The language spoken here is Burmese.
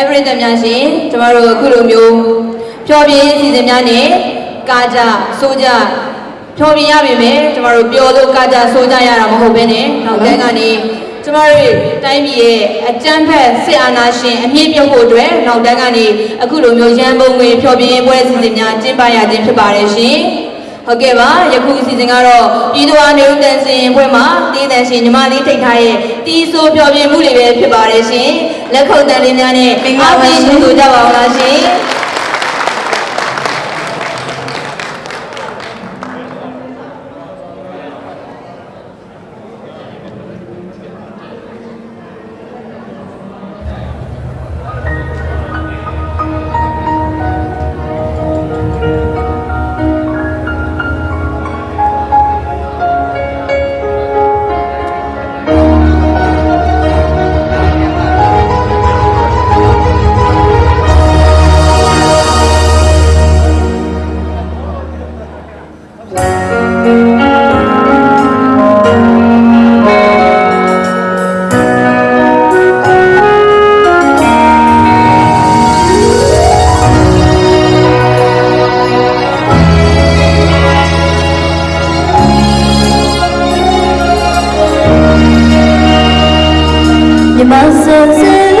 every တများရှင်ကျမတို့အခုလိုမျိုးဖြောပြင်းစီစဉ်များနဲ့ကာကြဆိုကြဖြောပြင်းရပြီမယ်ကျမတို့ပျော်လို့ကာကြဆိုကြရတာမဟုတ်ဘဲနဲ့နောက်တန်းကနေကျမတို့တိုင်းပြည်ရဲ့အကြမ်းဖက်စစ်အာဏာရှင်အမြင့်ပြုတ်ဖို့အတွက်နောက်တန်းကနေအခုလိုမျိုးရန်ပုံငွေဖြောပြင်းပွဲစီစဉ်များကျင်းပရခြင်းဖြစ်ပါတယ်ရှင် ဟုတ်ကဲ့ပါယခုအစီအစဉ်ကတော့ပြည်သူ့အားနေဦးတန်စင်ပွဲမှာတည်တန်ရှင်ညီမလေးထိတ်ထားရဲ့တီးဆိုးဖြောပြင်းမှုတွေပဲဖြစ်ပါတယ်ရှင်လက်ခုပ်တန်လေးများနဲ့အားပေးရှင်ဆိုကြပါဦးလားရှင် 我。